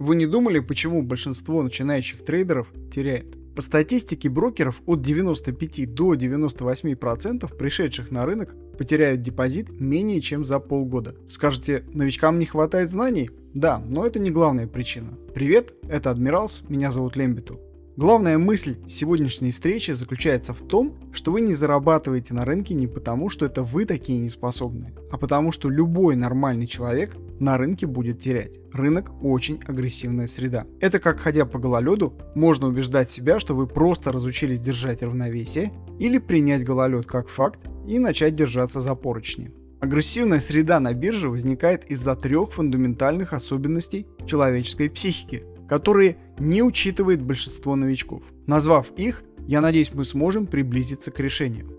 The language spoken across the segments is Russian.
Вы не думали, почему большинство начинающих трейдеров теряет? По статистике брокеров от 95 до 98% пришедших на рынок потеряют депозит менее чем за полгода. Скажете, новичкам не хватает знаний? Да, но это не главная причина. Привет, это Адмиралс, меня зовут Лембиту. Главная мысль сегодняшней встречи заключается в том, что вы не зарабатываете на рынке не потому, что это вы такие неспособные, а потому что любой нормальный человек на рынке будет терять. Рынок очень агрессивная среда. Это как ходя по гололеду, можно убеждать себя, что вы просто разучились держать равновесие, или принять гололед как факт и начать держаться за поручни. Агрессивная среда на бирже возникает из-за трех фундаментальных особенностей человеческой психики, которые не учитывает большинство новичков. Назвав их, я надеюсь мы сможем приблизиться к решению.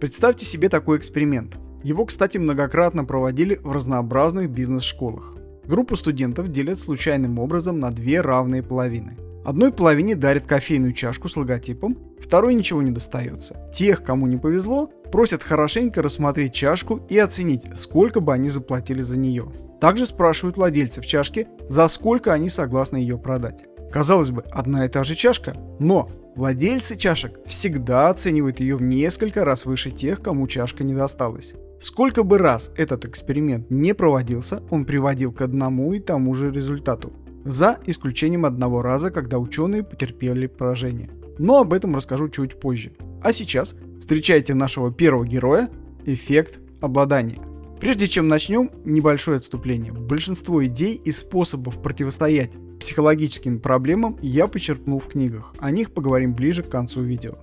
Представьте себе такой эксперимент. Его, кстати, многократно проводили в разнообразных бизнес-школах. Группу студентов делят случайным образом на две равные половины. Одной половине дарят кофейную чашку с логотипом, второй ничего не достается. Тех, кому не повезло, просят хорошенько рассмотреть чашку и оценить, сколько бы они заплатили за нее. Также спрашивают владельцев чашки, за сколько они согласны ее продать. Казалось бы, одна и та же чашка, но владельцы чашек всегда оценивают ее в несколько раз выше тех, кому чашка не досталась. Сколько бы раз этот эксперимент не проводился, он приводил к одному и тому же результату. За исключением одного раза, когда ученые потерпели поражение. Но об этом расскажу чуть позже. А сейчас встречайте нашего первого героя – эффект обладания. Прежде чем начнем, небольшое отступление. Большинство идей и способов противостоять психологическим проблемам я почерпнул в книгах. О них поговорим ближе к концу видео.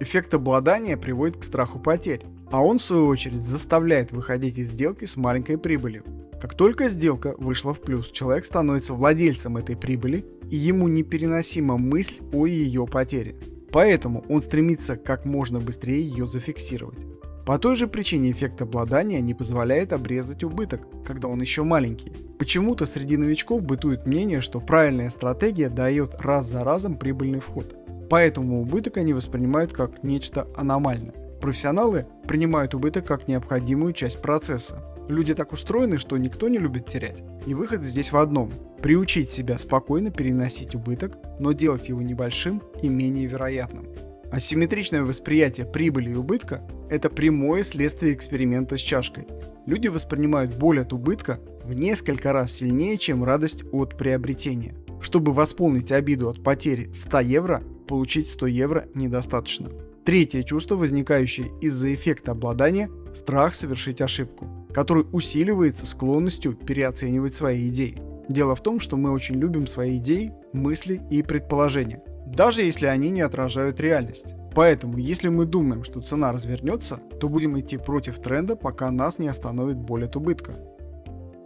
Эффект обладания приводит к страху потерь, а он в свою очередь заставляет выходить из сделки с маленькой прибылью. Как только сделка вышла в плюс, человек становится владельцем этой прибыли, и ему непереносима мысль о ее потере. Поэтому он стремится как можно быстрее ее зафиксировать. По той же причине эффект обладания не позволяет обрезать убыток, когда он еще маленький. Почему-то среди новичков бытует мнение, что правильная стратегия дает раз за разом прибыльный вход. Поэтому убыток они воспринимают как нечто аномальное. Профессионалы принимают убыток как необходимую часть процесса. Люди так устроены, что никто не любит терять. И выход здесь в одном – приучить себя спокойно переносить убыток, но делать его небольшим и менее вероятным. Асимметричное восприятие прибыли и убытка – это прямое следствие эксперимента с чашкой. Люди воспринимают боль от убытка в несколько раз сильнее, чем радость от приобретения. Чтобы восполнить обиду от потери 100 евро, получить 100 евро недостаточно. Третье чувство, возникающее из-за эффекта обладания – страх совершить ошибку, который усиливается склонностью переоценивать свои идеи. Дело в том, что мы очень любим свои идеи, мысли и предположения – даже если они не отражают реальность. Поэтому, если мы думаем, что цена развернется, то будем идти против тренда, пока нас не остановит боль от убытка.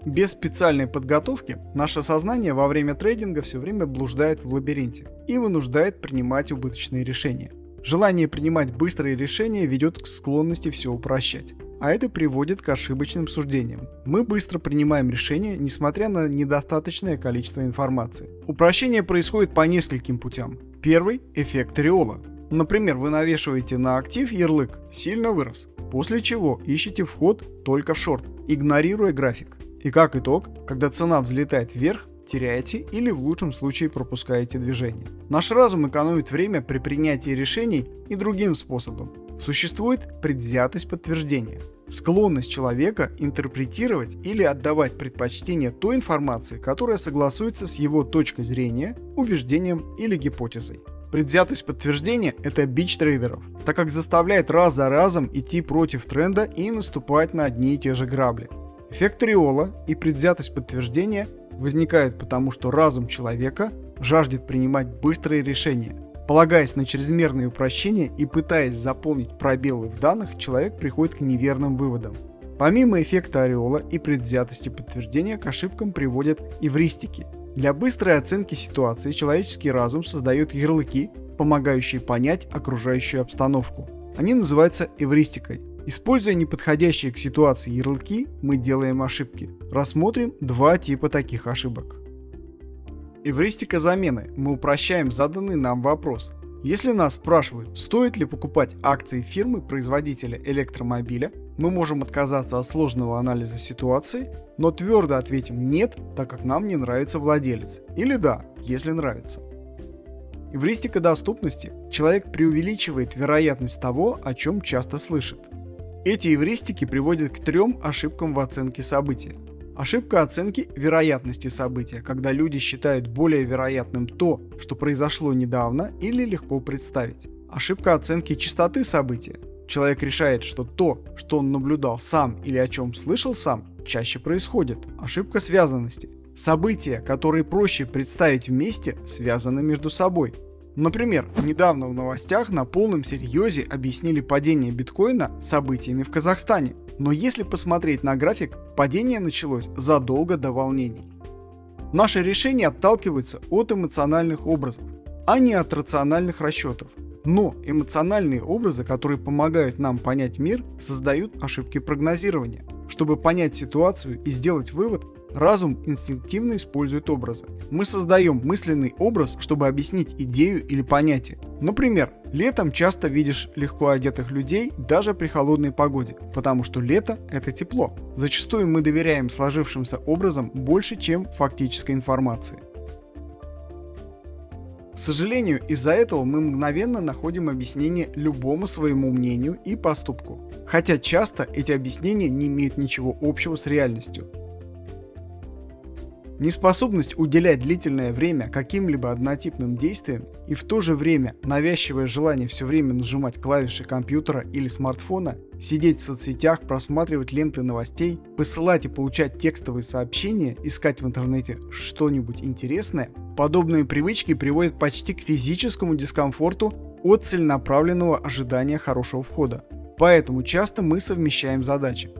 Без специальной подготовки наше сознание во время трейдинга все время блуждает в лабиринте и вынуждает принимать убыточные решения. Желание принимать быстрые решения ведет к склонности все упрощать а это приводит к ошибочным суждениям. Мы быстро принимаем решения, несмотря на недостаточное количество информации. Упрощение происходит по нескольким путям. Первый – эффект ореола. Например, вы навешиваете на актив ярлык «сильно вырос», после чего ищете вход только в шорт, игнорируя график. И как итог, когда цена взлетает вверх, теряете или в лучшем случае пропускаете движение. Наш разум экономит время при принятии решений и другим способом. Существует предвзятость подтверждения. Склонность человека интерпретировать или отдавать предпочтение той информации, которая согласуется с его точкой зрения, убеждением или гипотезой. Предвзятость подтверждения – это бич трейдеров, так как заставляет раз за разом идти против тренда и наступать на одни и те же грабли. Эффект риола и предвзятость подтверждения возникают потому, что разум человека жаждет принимать быстрые решения – Полагаясь на чрезмерные упрощения и пытаясь заполнить пробелы в данных, человек приходит к неверным выводам. Помимо эффекта ореола и предвзятости подтверждения к ошибкам приводят эвристики. Для быстрой оценки ситуации человеческий разум создает ярлыки, помогающие понять окружающую обстановку. Они называются эвристикой. Используя неподходящие к ситуации ярлыки, мы делаем ошибки. Рассмотрим два типа таких ошибок. Эвристика замены. Мы упрощаем заданный нам вопрос. Если нас спрашивают, стоит ли покупать акции фирмы-производителя электромобиля, Мы можем отказаться от сложного анализа ситуации, но твердо ответим «нет», так как нам не нравится владелец, или «да», если нравится. Эвристика доступности. Человек преувеличивает вероятность того, о чем часто слышит. Эти эвристики приводят к трем ошибкам в оценке события. Ошибка оценки вероятности события, когда люди считают более вероятным то, что произошло недавно или легко представить. Ошибка оценки частоты события. Человек решает, что то, что он наблюдал сам или о чем слышал сам, чаще происходит. Ошибка связанности. События, которые проще представить вместе, связаны между собой. Например, недавно в новостях на полном серьезе объяснили падение биткоина событиями в Казахстане. Но если посмотреть на график, падение началось задолго до волнений. Наши решения отталкиваются от эмоциональных образов, а не от рациональных расчетов. Но эмоциональные образы, которые помогают нам понять мир, создают ошибки прогнозирования. Чтобы понять ситуацию и сделать вывод, разум инстинктивно использует образы. Мы создаем мысленный образ, чтобы объяснить идею или понятие. Например, летом часто видишь легко одетых людей даже при холодной погоде, потому что лето – это тепло. Зачастую мы доверяем сложившимся образам больше, чем фактической информации. К сожалению, из-за этого мы мгновенно находим объяснение любому своему мнению и поступку. Хотя часто эти объяснения не имеют ничего общего с реальностью. Неспособность уделять длительное время каким-либо однотипным действиям и в то же время навязчивое желание все время нажимать клавиши компьютера или смартфона, сидеть в соцсетях, просматривать ленты новостей, посылать и получать текстовые сообщения, искать в интернете что-нибудь интересное, подобные привычки приводят почти к физическому дискомфорту от целенаправленного ожидания хорошего входа. Поэтому часто мы совмещаем задачи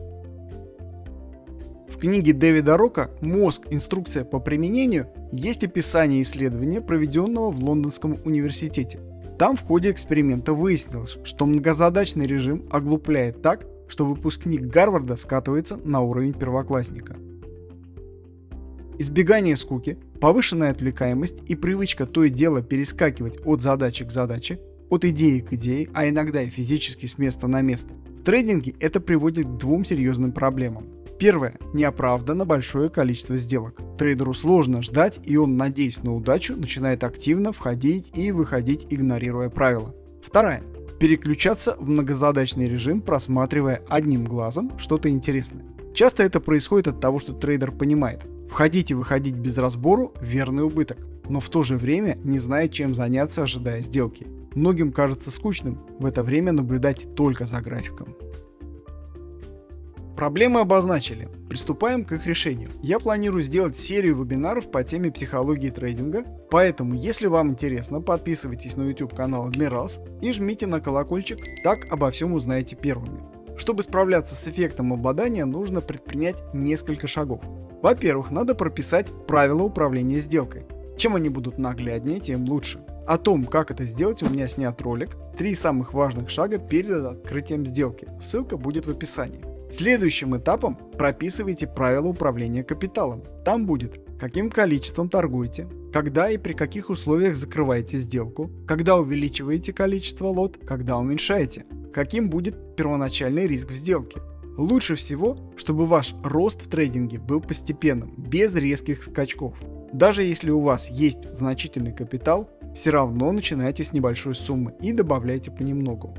книге Дэвида Рока «Мозг. Инструкция по применению» есть описание исследования, проведенного в Лондонском университете. Там в ходе эксперимента выяснилось, что многозадачный режим оглупляет так, что выпускник Гарварда скатывается на уровень первоклассника. Избегание скуки, повышенная отвлекаемость и привычка то и дело перескакивать от задачи к задаче, от идеи к идее, а иногда и физически с места на место. В трейдинге это приводит к двум серьезным проблемам. Первое. Неоправданно большое количество сделок. Трейдеру сложно ждать, и он, надеясь на удачу, начинает активно входить и выходить, игнорируя правила. Второе. Переключаться в многозадачный режим, просматривая одним глазом что-то интересное. Часто это происходит от того, что трейдер понимает, входить и выходить без разбору – верный убыток, но в то же время не знает, чем заняться, ожидая сделки. Многим кажется скучным в это время наблюдать только за графиком. Проблемы обозначили. Приступаем к их решению. Я планирую сделать серию вебинаров по теме психологии трейдинга, поэтому если вам интересно, подписывайтесь на YouTube канал Admirals и жмите на колокольчик, так обо всем узнаете первыми. Чтобы справляться с эффектом обладания, нужно предпринять несколько шагов. Во-первых, надо прописать правила управления сделкой. Чем они будут нагляднее, тем лучше. О том, как это сделать, у меня снят ролик «Три самых важных шага перед открытием сделки». Ссылка будет в описании. Следующим этапом прописывайте правила управления капиталом. Там будет, каким количеством торгуете, когда и при каких условиях закрываете сделку, когда увеличиваете количество лот, когда уменьшаете, каким будет первоначальный риск в сделке. Лучше всего, чтобы ваш рост в трейдинге был постепенным, без резких скачков. Даже если у вас есть значительный капитал, все равно начинайте с небольшой суммы и добавляйте понемногу.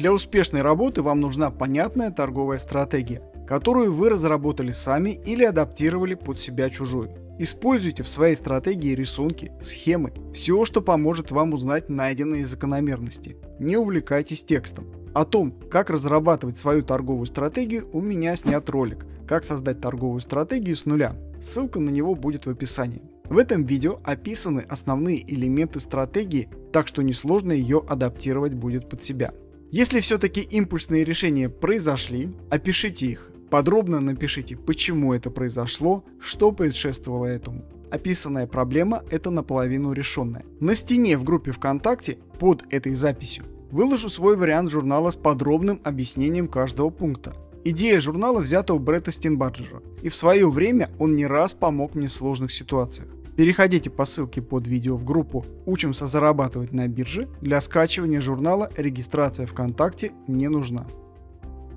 Для успешной работы вам нужна понятная торговая стратегия, которую вы разработали сами или адаптировали под себя чужую. Используйте в своей стратегии рисунки, схемы, все, что поможет вам узнать найденные закономерности. Не увлекайтесь текстом. О том, как разрабатывать свою торговую стратегию, у меня снят ролик «Как создать торговую стратегию с нуля». Ссылка на него будет в описании. В этом видео описаны основные элементы стратегии, так что несложно ее адаптировать будет под себя. Если все-таки импульсные решения произошли, опишите их. Подробно напишите, почему это произошло, что предшествовало этому. Описанная проблема – это наполовину решенная. На стене в группе ВКонтакте под этой записью выложу свой вариант журнала с подробным объяснением каждого пункта. Идея журнала взята у Бретта Стенбаджера, и в свое время он не раз помог мне в сложных ситуациях. Переходите по ссылке под видео в группу «Учимся зарабатывать на бирже». Для скачивания журнала регистрация ВКонтакте не нужна.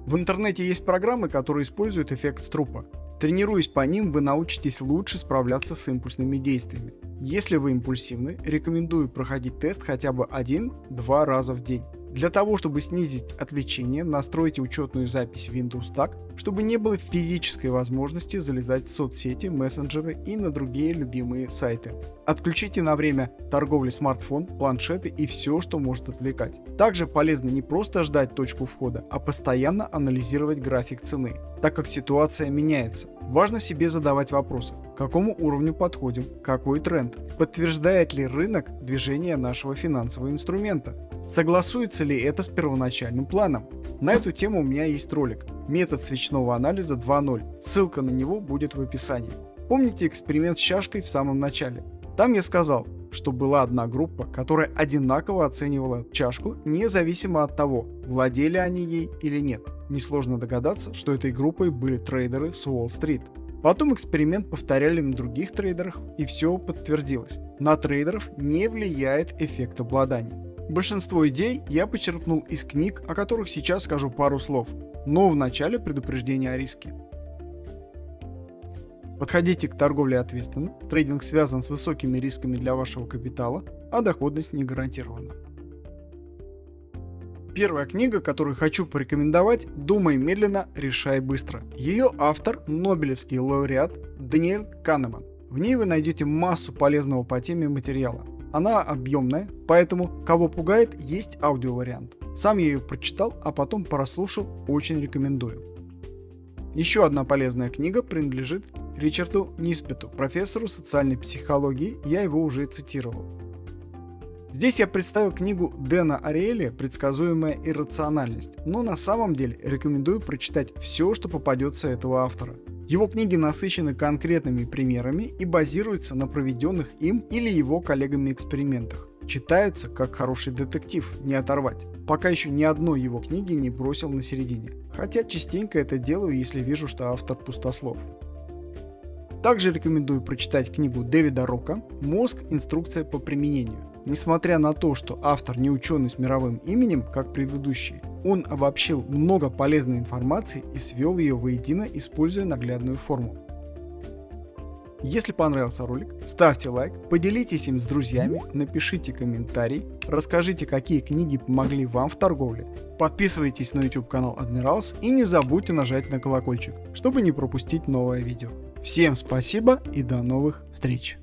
В интернете есть программы, которые используют эффект струпа. Тренируясь по ним, вы научитесь лучше справляться с импульсными действиями. Если вы импульсивны, рекомендую проходить тест хотя бы один-два раза в день. Для того, чтобы снизить отвлечение, настройте учетную запись Windows так, чтобы не было физической возможности залезать в соцсети, мессенджеры и на другие любимые сайты. Отключите на время торговли смартфон, планшеты и все, что может отвлекать. Также полезно не просто ждать точку входа, а постоянно анализировать график цены, так как ситуация меняется. Важно себе задавать вопросы, к какому уровню подходим, какой тренд, подтверждает ли рынок движение нашего финансового инструмента, согласуется ли это с первоначальным планом. На эту тему у меня есть ролик «Метод свечного анализа 2.0», ссылка на него будет в описании. Помните эксперимент с чашкой в самом начале? Там я сказал, что была одна группа, которая одинаково оценивала чашку, независимо от того, владели они ей или нет. Несложно догадаться, что этой группой были трейдеры с Уолл-стрит. Потом эксперимент повторяли на других трейдерах и все подтвердилось. На трейдеров не влияет эффект обладания. Большинство идей я почерпнул из книг, о которых сейчас скажу пару слов, но в начале предупреждение о риске. Подходите к торговле ответственно, трейдинг связан с высокими рисками для вашего капитала, а доходность не гарантирована. Первая книга, которую хочу порекомендовать «Думай медленно, решай быстро». Ее автор – Нобелевский лауреат Даниэль Канеман. В ней вы найдете массу полезного по теме материала. Она объемная, поэтому кого пугает, есть аудиовариант. Сам я ее прочитал, а потом прослушал, очень рекомендую. Еще одна полезная книга принадлежит Ричарду Ниспету, профессору социальной психологии, я его уже цитировал. Здесь я представил книгу Дэна Ариэля «Предсказуемая иррациональность», но на самом деле рекомендую прочитать все, что попадется этого автора. Его книги насыщены конкретными примерами и базируются на проведенных им или его коллегами экспериментах. Читаются как хороший детектив, не оторвать. Пока еще ни одной его книги не бросил на середине. Хотя частенько это делаю, если вижу, что автор пустослов. Также рекомендую прочитать книгу Дэвида Рока «Мозг. Инструкция по применению». Несмотря на то, что автор не ученый с мировым именем, как предыдущий, он обобщил много полезной информации и свел ее воедино, используя наглядную форму. Если понравился ролик, ставьте лайк, поделитесь им с друзьями, напишите комментарий, расскажите, какие книги помогли вам в торговле, подписывайтесь на YouTube канал Admirals и не забудьте нажать на колокольчик, чтобы не пропустить новое видео. Всем спасибо и до новых встреч!